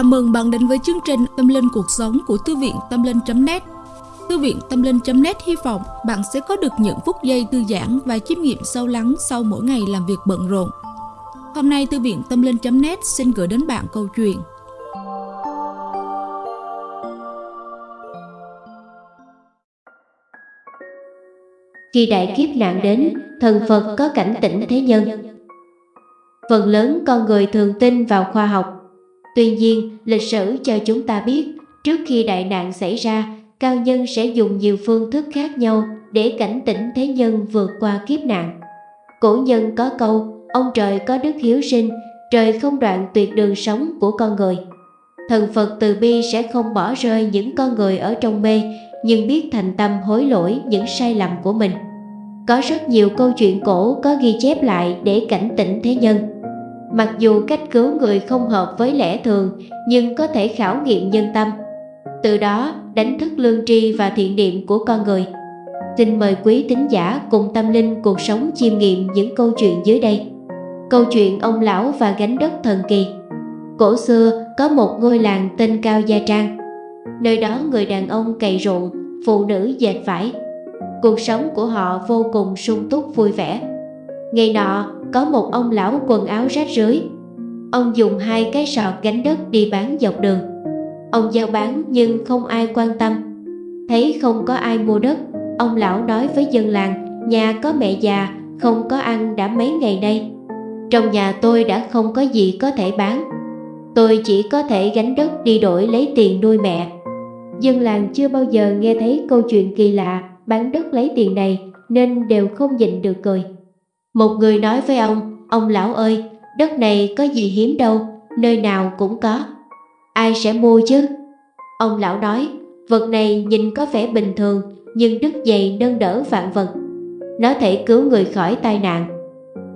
Chào mừng bạn đến với chương trình Tâm Linh Cuộc Sống của Thư viện Tâm Linh.net Thư viện Tâm Linh.net hy vọng bạn sẽ có được những phút giây thư giãn và chiêm nghiệm sâu lắng sau mỗi ngày làm việc bận rộn. Hôm nay Thư viện Tâm Linh.net xin gửi đến bạn câu chuyện Khi đại kiếp nạn đến, thần Phật có cảnh tỉnh thế nhân. Phần lớn con người thường tin vào khoa học Tuy nhiên, lịch sử cho chúng ta biết, trước khi đại nạn xảy ra, cao nhân sẽ dùng nhiều phương thức khác nhau để cảnh tỉnh thế nhân vượt qua kiếp nạn. Cổ nhân có câu, ông trời có đức hiếu sinh, trời không đoạn tuyệt đường sống của con người. Thần Phật từ bi sẽ không bỏ rơi những con người ở trong mê, nhưng biết thành tâm hối lỗi những sai lầm của mình. Có rất nhiều câu chuyện cổ có ghi chép lại để cảnh tỉnh thế nhân. Mặc dù cách cứu người không hợp với lẽ thường nhưng có thể khảo nghiệm nhân tâm. Từ đó đánh thức lương tri và thiện niệm của con người. Xin mời quý tín giả cùng tâm linh cuộc sống chiêm nghiệm những câu chuyện dưới đây. Câu chuyện ông lão và gánh đất thần kỳ. Cổ xưa có một ngôi làng tên Cao Gia Trang. Nơi đó người đàn ông cày ruộng, phụ nữ dệt vải. Cuộc sống của họ vô cùng sung túc vui vẻ. Ngày nọ, có một ông lão quần áo rách rưới. Ông dùng hai cái sọt gánh đất đi bán dọc đường. Ông giao bán nhưng không ai quan tâm. Thấy không có ai mua đất, ông lão nói với dân làng, nhà có mẹ già, không có ăn đã mấy ngày nay. Trong nhà tôi đã không có gì có thể bán. Tôi chỉ có thể gánh đất đi đổi lấy tiền nuôi mẹ. Dân làng chưa bao giờ nghe thấy câu chuyện kỳ lạ bán đất lấy tiền này nên đều không nhịn được cười. Một người nói với ông, ông lão ơi, đất này có gì hiếm đâu, nơi nào cũng có. Ai sẽ mua chứ? Ông lão nói, vật này nhìn có vẻ bình thường, nhưng đức dày nâng đỡ vạn vật. Nó thể cứu người khỏi tai nạn.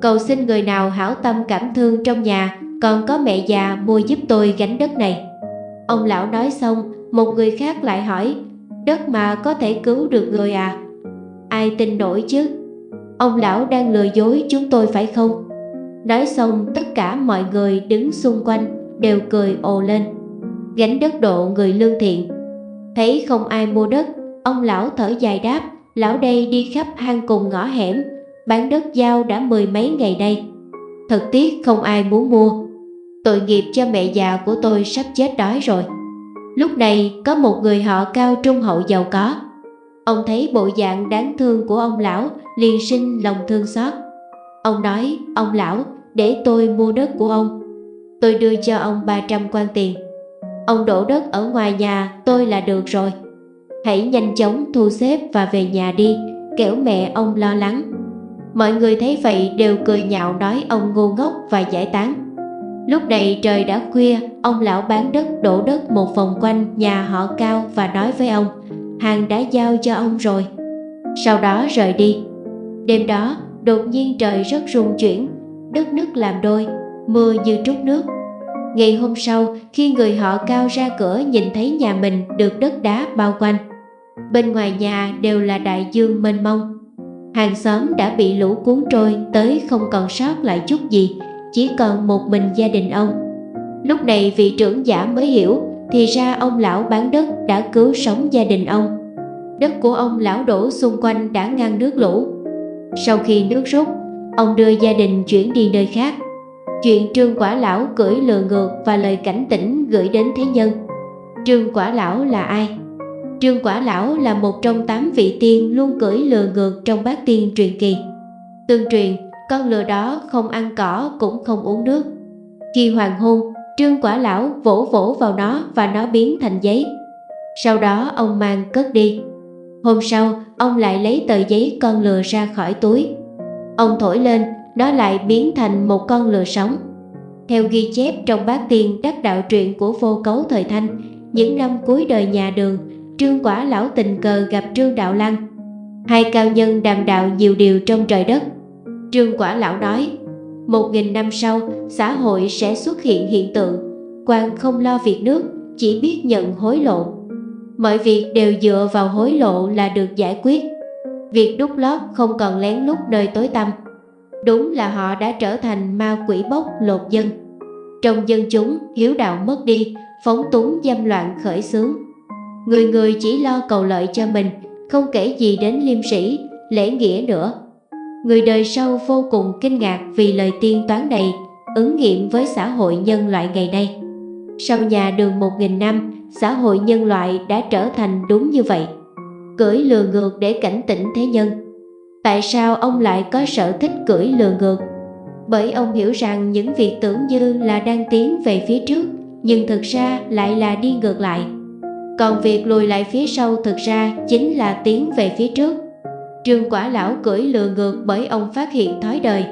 Cầu xin người nào hảo tâm cảm thương trong nhà, còn có mẹ già mua giúp tôi gánh đất này. Ông lão nói xong, một người khác lại hỏi, đất mà có thể cứu được người à? Ai tin nổi chứ? Ông lão đang lừa dối chúng tôi phải không? Nói xong tất cả mọi người đứng xung quanh đều cười ồ lên. Gánh đất độ người lương thiện. Thấy không ai mua đất, ông lão thở dài đáp, lão đây đi khắp hang cùng ngõ hẻm, bán đất giao đã mười mấy ngày đây. Thật tiếc không ai muốn mua. Tội nghiệp cho mẹ già của tôi sắp chết đói rồi. Lúc này có một người họ cao trung hậu giàu có. Ông thấy bộ dạng đáng thương của ông lão liền sinh lòng thương xót. Ông nói, ông lão, để tôi mua đất của ông. Tôi đưa cho ông 300 quan tiền. Ông đổ đất ở ngoài nhà tôi là được rồi. Hãy nhanh chóng thu xếp và về nhà đi, kẻo mẹ ông lo lắng. Mọi người thấy vậy đều cười nhạo nói ông ngu ngốc và giải tán. Lúc này trời đã khuya, ông lão bán đất đổ đất một vòng quanh nhà họ cao và nói với ông, hàng đã giao cho ông rồi. Sau đó rời đi. Đêm đó, đột nhiên trời rất rung chuyển, đất nứt làm đôi, mưa như trút nước. Ngày hôm sau, khi người họ cao ra cửa nhìn thấy nhà mình được đất đá bao quanh. Bên ngoài nhà đều là đại dương mênh mông. Hàng xóm đã bị lũ cuốn trôi tới không còn sót lại chút gì, chỉ còn một mình gia đình ông. Lúc này vị trưởng giả mới hiểu, thì ra ông lão bán đất đã cứu sống gia đình ông. Đất của ông lão đổ xung quanh đã ngăn nước lũ, sau khi nước rút, ông đưa gia đình chuyển đi nơi khác. Chuyện Trương Quả Lão cưỡi lừa ngược và lời cảnh tỉnh gửi đến thế nhân. Trương Quả Lão là ai? Trương Quả Lão là một trong tám vị tiên luôn cưỡi lừa ngược trong bát tiên truyền kỳ. Tương truyền, con lừa đó không ăn cỏ cũng không uống nước. Khi hoàng hôn, Trương Quả Lão vỗ vỗ vào nó và nó biến thành giấy. Sau đó ông mang cất đi. Hôm sau, ông lại lấy tờ giấy con lừa ra khỏi túi. Ông thổi lên, nó lại biến thành một con lừa sống. Theo ghi chép trong bát tiên đắc đạo truyện của vô cấu thời thanh, những năm cuối đời nhà đường, Trương Quả Lão tình cờ gặp Trương Đạo Lăng. Hai cao nhân đàm đạo nhiều điều trong trời đất. Trương Quả Lão nói, một nghìn năm sau, xã hội sẽ xuất hiện hiện tượng, quan không lo việc nước, chỉ biết nhận hối lộ. Mọi việc đều dựa vào hối lộ là được giải quyết. Việc đút lót không còn lén lút nơi tối tăm. Đúng là họ đã trở thành ma quỷ bốc lột dân. Trong dân chúng, hiếu đạo mất đi, phóng túng dâm loạn khởi xướng. Người người chỉ lo cầu lợi cho mình, không kể gì đến liêm sĩ, lễ nghĩa nữa. Người đời sau vô cùng kinh ngạc vì lời tiên toán này ứng nghiệm với xã hội nhân loại ngày nay. Sau nhà đường một nghìn năm, xã hội nhân loại đã trở thành đúng như vậy. Cưỡi lừa ngược để cảnh tỉnh thế nhân. Tại sao ông lại có sở thích cưỡi lừa ngược? Bởi ông hiểu rằng những việc tưởng như là đang tiến về phía trước, nhưng thực ra lại là đi ngược lại. Còn việc lùi lại phía sau thực ra chính là tiến về phía trước. Trương quả lão cưỡi lừa ngược bởi ông phát hiện thói đời,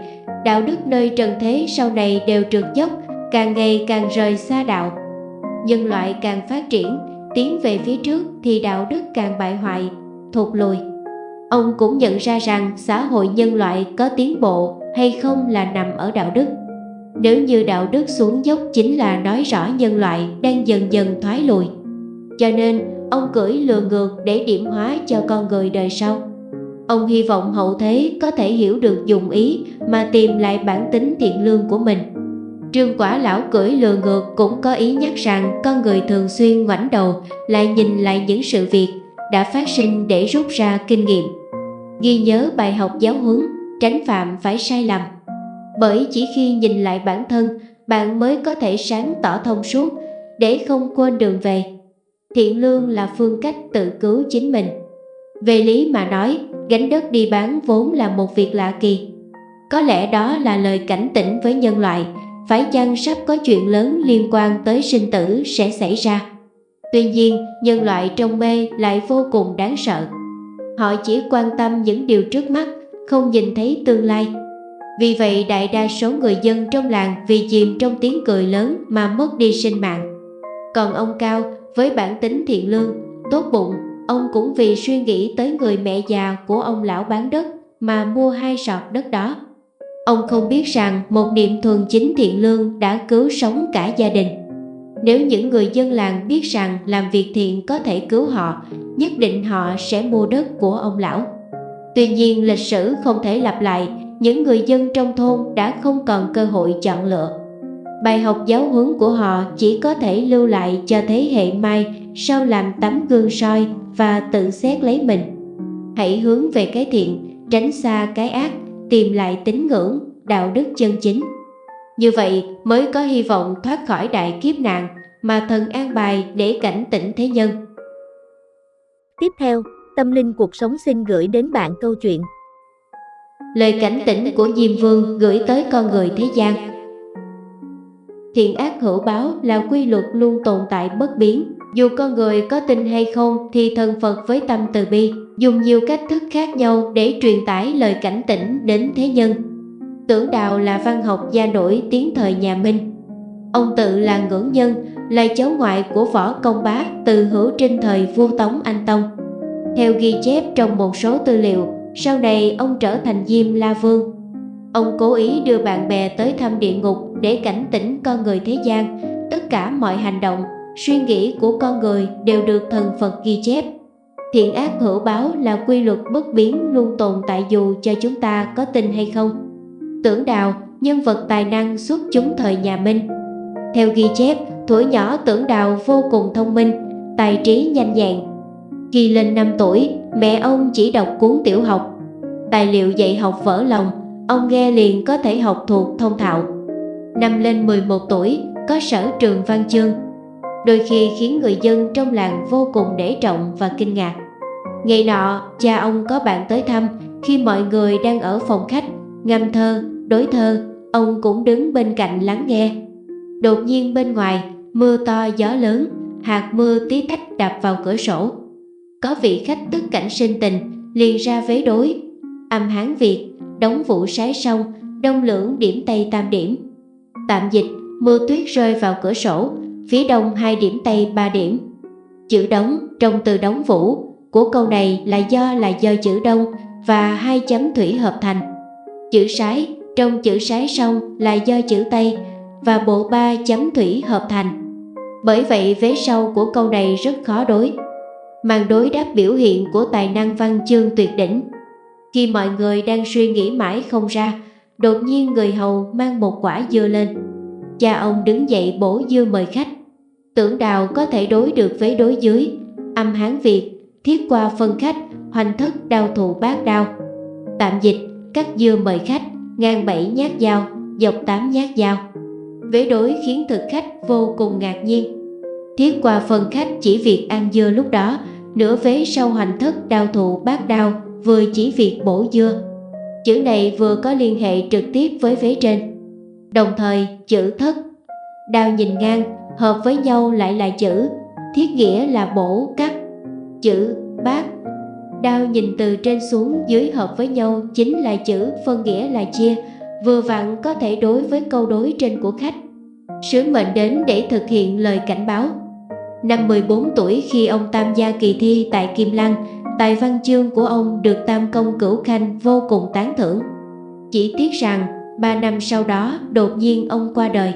đạo đức nơi trần thế sau này đều trượt dốc, càng ngày càng rời xa đạo. Nhân loại càng phát triển, tiến về phía trước thì đạo đức càng bại hoại, thụt lùi. Ông cũng nhận ra rằng xã hội nhân loại có tiến bộ hay không là nằm ở đạo đức. Nếu như đạo đức xuống dốc chính là nói rõ nhân loại đang dần dần thoái lùi. Cho nên, ông cưỡi lừa ngược để điểm hóa cho con người đời sau. Ông hy vọng hậu thế có thể hiểu được dùng ý mà tìm lại bản tính thiện lương của mình. Trương quả lão cưỡi lừa ngược cũng có ý nhắc rằng con người thường xuyên ngoảnh đầu lại nhìn lại những sự việc đã phát sinh để rút ra kinh nghiệm. Ghi nhớ bài học giáo huấn, tránh phạm phải sai lầm. Bởi chỉ khi nhìn lại bản thân, bạn mới có thể sáng tỏ thông suốt để không quên đường về. Thiện lương là phương cách tự cứu chính mình. Về lý mà nói, gánh đất đi bán vốn là một việc lạ kỳ. Có lẽ đó là lời cảnh tỉnh với nhân loại, phải chăng sắp có chuyện lớn liên quan tới sinh tử sẽ xảy ra. Tuy nhiên, nhân loại trong mê lại vô cùng đáng sợ. Họ chỉ quan tâm những điều trước mắt, không nhìn thấy tương lai. Vì vậy đại đa số người dân trong làng vì chìm trong tiếng cười lớn mà mất đi sinh mạng. Còn ông Cao với bản tính thiện lương, tốt bụng Ông cũng vì suy nghĩ tới người mẹ già của ông lão bán đất mà mua hai sọt đất đó. Ông không biết rằng một niệm thuần chính thiện lương đã cứu sống cả gia đình. Nếu những người dân làng biết rằng làm việc thiện có thể cứu họ, nhất định họ sẽ mua đất của ông lão. Tuy nhiên lịch sử không thể lặp lại, những người dân trong thôn đã không còn cơ hội chọn lựa. Bài học giáo huấn của họ chỉ có thể lưu lại cho thế hệ mai sau làm tấm gương soi và tự xét lấy mình. Hãy hướng về cái thiện, tránh xa cái ác, tìm lại tín ngưỡng, đạo đức chân chính. Như vậy mới có hy vọng thoát khỏi đại kiếp nạn mà thần an bài để cảnh tỉnh thế nhân. Tiếp theo, Tâm Linh Cuộc Sống xin gửi đến bạn câu chuyện. Lời cảnh tỉnh của Diêm Vương gửi tới con người thế gian. Thiện ác hữu báo là quy luật luôn tồn tại bất biến, dù con người có tin hay không thì thần Phật với tâm từ bi dùng nhiều cách thức khác nhau để truyền tải lời cảnh tỉnh đến thế nhân. Tưởng Đạo là văn học gia nổi tiếng thời nhà Minh. Ông tự là ngưỡng nhân, là cháu ngoại của võ công bá từ hữu trinh thời vua Tống Anh Tông. Theo ghi chép trong một số tư liệu, sau này ông trở thành Diêm La Vương. Ông cố ý đưa bạn bè tới thăm địa ngục để cảnh tỉnh con người thế gian, tất cả mọi hành động suy nghĩ của con người đều được thần Phật ghi chép. Thiện ác hữu báo là quy luật bất biến luôn tồn tại dù cho chúng ta có tin hay không. Tưởng Đào, nhân vật tài năng xuất chúng thời nhà Minh. Theo ghi chép, tuổi nhỏ Tưởng Đào vô cùng thông minh, tài trí nhanh nhẹn. Khi lên 5 tuổi, mẹ ông chỉ đọc cuốn tiểu học. Tài liệu dạy học vỡ lòng, ông nghe liền có thể học thuộc thông thạo. Năm lên 11 tuổi, có sở trường văn chương, đôi khi khiến người dân trong làng vô cùng để trọng và kinh ngạc. Ngày nọ, cha ông có bạn tới thăm, khi mọi người đang ở phòng khách, ngâm thơ, đối thơ, ông cũng đứng bên cạnh lắng nghe. Đột nhiên bên ngoài, mưa to gió lớn, hạt mưa tí tách đập vào cửa sổ. Có vị khách tức cảnh sinh tình, liền ra vế đối. Âm Hán Việt, đóng vụ sái xong, đông lưỡng điểm Tây tam điểm. Tạm dịch, mưa tuyết rơi vào cửa sổ, phía đông hai điểm tây ba điểm. Chữ đóng trong từ đóng vũ của câu này là do là do chữ đông và hai chấm thủy hợp thành. Chữ sái trong chữ sái sông là do chữ tây và bộ ba chấm thủy hợp thành. Bởi vậy vế sau của câu này rất khó đối. Màn đối đáp biểu hiện của tài năng văn chương tuyệt đỉnh. Khi mọi người đang suy nghĩ mãi không ra, đột nhiên người hầu mang một quả dưa lên. Cha ông đứng dậy bổ dưa mời khách. Tưởng đào có thể đối được với đối dưới, âm hán Việt, thiết qua phân khách, hoành thất đao thù bát đao. Tạm dịch, cắt dưa mời khách, ngang bảy nhát dao, dọc tám nhát dao. Vế đối khiến thực khách vô cùng ngạc nhiên. Thiết qua phân khách chỉ việc ăn dưa lúc đó, nửa vế sau hoành thất đao thụ bát đao, vừa chỉ việc bổ dưa. Chữ này vừa có liên hệ trực tiếp với vế trên. Đồng thời, chữ thất, đao nhìn ngang, hợp với nhau lại là chữ, thiết nghĩa là bổ cắt. Chữ bát, đao nhìn từ trên xuống dưới hợp với nhau chính là chữ phân nghĩa là chia, vừa vặn có thể đối với câu đối trên của khách. Sứ mệnh đến để thực hiện lời cảnh báo. Năm 14 tuổi khi ông tham gia kỳ thi tại Kim Lăng, tài văn chương của ông được Tam Công Cửu Khanh vô cùng tán thưởng. Chỉ tiếc rằng, ba năm sau đó đột nhiên ông qua đời.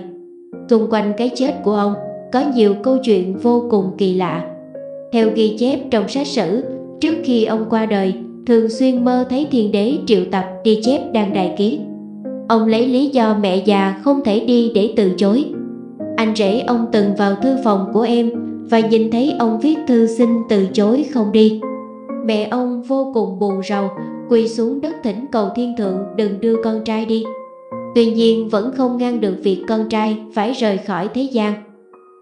Xung quanh cái chết của ông có nhiều câu chuyện vô cùng kỳ lạ. Theo ghi chép trong sách sử, trước khi ông qua đời, thường xuyên mơ thấy thiên đế triệu tập đi chép đang đài ký. Ông lấy lý do mẹ già không thể đi để từ chối. Anh rể ông từng vào thư phòng của em và nhìn thấy ông viết thư xin từ chối không đi. Mẹ ông vô cùng buồn rầu, quỳ xuống đất thỉnh cầu thiên thượng đừng đưa con trai đi. Tuy nhiên vẫn không ngăn được việc con trai phải rời khỏi thế gian.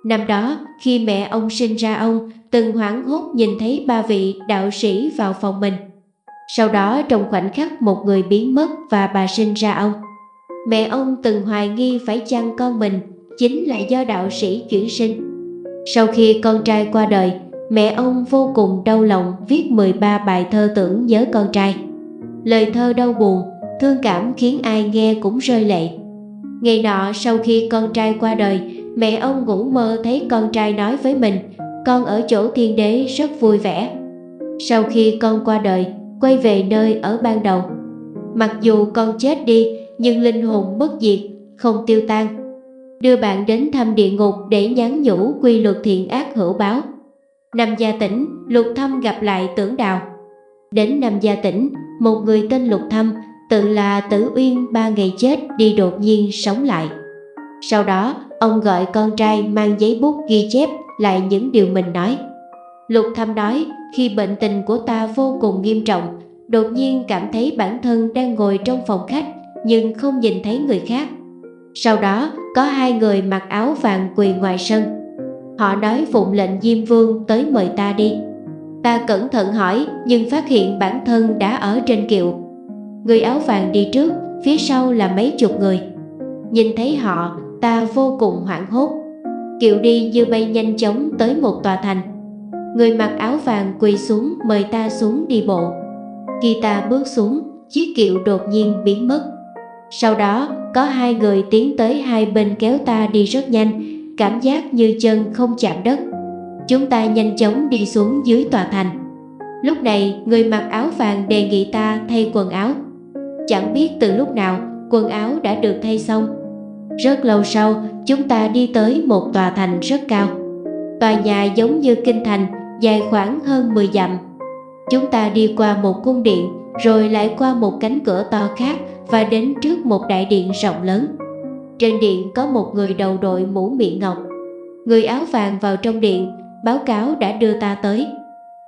Năm đó, khi mẹ ông sinh ra ông, từng hoảng hốt nhìn thấy ba vị đạo sĩ vào phòng mình. Sau đó trong khoảnh khắc một người biến mất và bà sinh ra ông. Mẹ ông từng hoài nghi phải chăng con mình chính là do đạo sĩ chuyển sinh. Sau khi con trai qua đời, mẹ ông vô cùng đau lòng viết 13 bài thơ tưởng nhớ con trai. Lời thơ đau buồn, thương cảm khiến ai nghe cũng rơi lệ. Ngày nọ sau khi con trai qua đời, mẹ ông ngủ mơ thấy con trai nói với mình, con ở chỗ thiên đế rất vui vẻ. Sau khi con qua đời, quay về nơi ở ban đầu. Mặc dù con chết đi, nhưng linh hồn bất diệt, không tiêu tan. Đưa bạn đến thăm địa ngục để nhắn nhủ quy luật thiện ác hữu báo. Năm gia tỉnh, Lục Thâm gặp lại tưởng đào. Đến năm gia tỉnh, một người tên Lục Thâm, tự là Tử Uyên ba ngày chết đi đột nhiên sống lại. Sau đó, ông gọi con trai mang giấy bút ghi chép lại những điều mình nói. Lục Thâm nói, khi bệnh tình của ta vô cùng nghiêm trọng, đột nhiên cảm thấy bản thân đang ngồi trong phòng khách nhưng không nhìn thấy người khác. Sau đó, có hai người mặc áo vàng quỳ ngoài sân. Họ nói phụng lệnh Diêm Vương tới mời ta đi. Ta cẩn thận hỏi nhưng phát hiện bản thân đã ở trên kiệu. Người áo vàng đi trước, phía sau là mấy chục người. Nhìn thấy họ, ta vô cùng hoảng hốt. Kiệu đi như bay nhanh chóng tới một tòa thành. Người mặc áo vàng quỳ xuống mời ta xuống đi bộ. Khi ta bước xuống, chiếc kiệu đột nhiên biến mất. Sau đó, có hai người tiến tới hai bên kéo ta đi rất nhanh, cảm giác như chân không chạm đất. Chúng ta nhanh chóng đi xuống dưới tòa thành. Lúc này, người mặc áo vàng đề nghị ta thay quần áo. Chẳng biết từ lúc nào, quần áo đã được thay xong. Rất lâu sau, chúng ta đi tới một tòa thành rất cao. Tòa nhà giống như kinh thành, dài khoảng hơn 10 dặm. Chúng ta đi qua một cung điện, rồi lại qua một cánh cửa to khác và đến trước một đại điện rộng lớn. Trên điện có một người đầu đội mũ miệng ngọc. Người áo vàng vào trong điện, báo cáo đã đưa ta tới.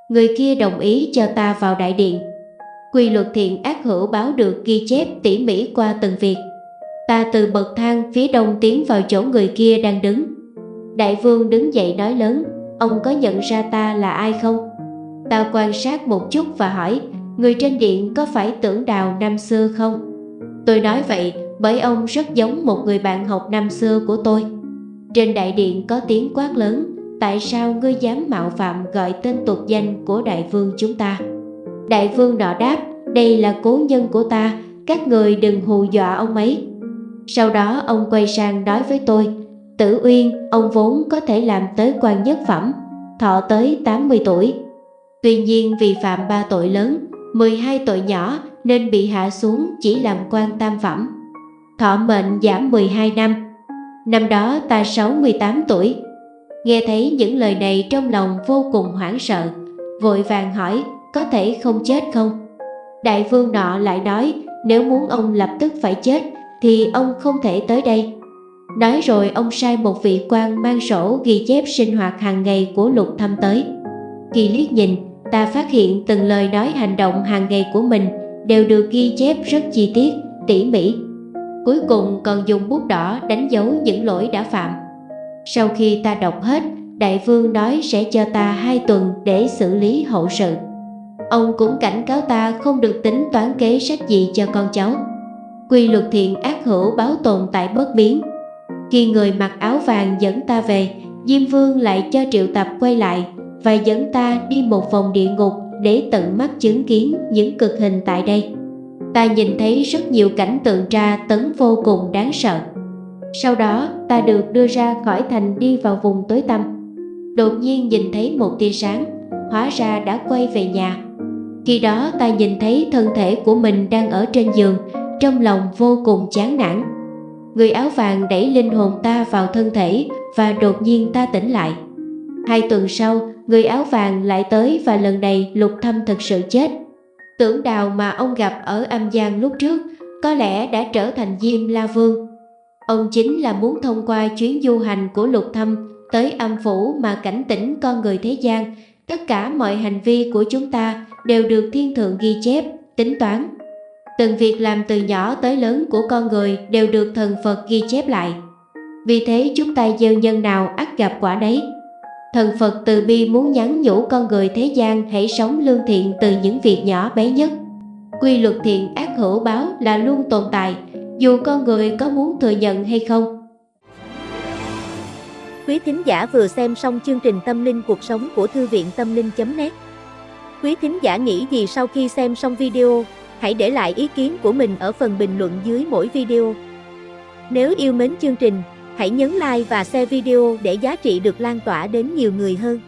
Người kia đồng ý cho ta vào đại điện. Quy luật thiện ác hữu báo được ghi chép tỉ mỉ qua từng việc. Ta từ bậc thang phía đông tiến vào chỗ người kia đang đứng. Đại vương đứng dậy nói lớn, ông có nhận ra ta là ai không? Ta quan sát một chút và hỏi, người trên điện có phải tưởng đào năm xưa không? Tôi nói vậy bởi ông rất giống một người bạn học năm xưa của tôi. Trên đại điện có tiếng quát lớn, tại sao ngươi dám mạo phạm gọi tên tục danh của đại vương chúng ta? Đại vương nọ đáp, đây là cố nhân của ta, các người đừng hù dọa ông ấy. Sau đó ông quay sang nói với tôi, Tử Uyên, ông vốn có thể làm tới quan nhất phẩm, thọ tới 80 tuổi. Tuy nhiên vì phạm ba tội lớn, 12 tội nhỏ nên bị hạ xuống chỉ làm quan tam phẩm. Thọ mệnh giảm 12 năm. Năm đó ta 68 tuổi. Nghe thấy những lời này trong lòng vô cùng hoảng sợ, vội vàng hỏi có thể không chết không? Đại vương nọ lại nói nếu muốn ông lập tức phải chết thì ông không thể tới đây. Nói rồi ông sai một vị quan mang sổ ghi chép sinh hoạt hàng ngày của lục thâm tới. Khi liếc nhìn, ta phát hiện từng lời nói hành động hàng ngày của mình đều được ghi chép rất chi tiết, tỉ mỉ. Cuối cùng còn dùng bút đỏ đánh dấu những lỗi đã phạm. Sau khi ta đọc hết, đại vương nói sẽ cho ta hai tuần để xử lý hậu sự. Ông cũng cảnh cáo ta không được tính toán kế sách gì cho con cháu. Quy luật thiện ác hữu báo tồn tại bất biến. Khi người mặc áo vàng dẫn ta về, Diêm Vương lại cho triệu tập quay lại và dẫn ta đi một vòng địa ngục để tận mắt chứng kiến những cực hình tại đây. Ta nhìn thấy rất nhiều cảnh tượng tra tấn vô cùng đáng sợ. Sau đó ta được đưa ra khỏi thành đi vào vùng tối tăm. Đột nhiên nhìn thấy một tia sáng, hóa ra đã quay về nhà. Khi đó ta nhìn thấy thân thể của mình đang ở trên giường, trong lòng vô cùng chán nản. Người áo vàng đẩy linh hồn ta vào thân thể và đột nhiên ta tỉnh lại. Hai tuần sau, người áo vàng lại tới và lần này lục thâm thật sự chết. Tưởng đào mà ông gặp ở âm giang lúc trước có lẽ đã trở thành Diêm La Vương. Ông chính là muốn thông qua chuyến du hành của lục thâm tới âm phủ mà cảnh tỉnh con người thế gian. Tất cả mọi hành vi của chúng ta đều được thiên thượng ghi chép, tính toán. Từng việc làm từ nhỏ tới lớn của con người đều được thần Phật ghi chép lại. Vì thế chúng ta gieo nhân nào ắt gặp quả đấy. Thần Phật từ bi muốn nhắn nhủ con người thế gian hãy sống lương thiện từ những việc nhỏ bé nhất. Quy luật thiện ác hữu báo là luôn tồn tại, dù con người có muốn thừa nhận hay không. Quý thính giả vừa xem xong chương trình Tâm linh cuộc sống của Thư viện Tâm linh.net Quý thính giả nghĩ gì sau khi xem xong video, hãy để lại ý kiến của mình ở phần bình luận dưới mỗi video. Nếu yêu mến chương trình, hãy nhấn like và share video để giá trị được lan tỏa đến nhiều người hơn.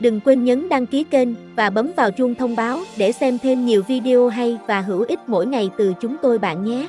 Đừng quên nhấn đăng ký kênh và bấm vào chuông thông báo để xem thêm nhiều video hay và hữu ích mỗi ngày từ chúng tôi bạn nhé.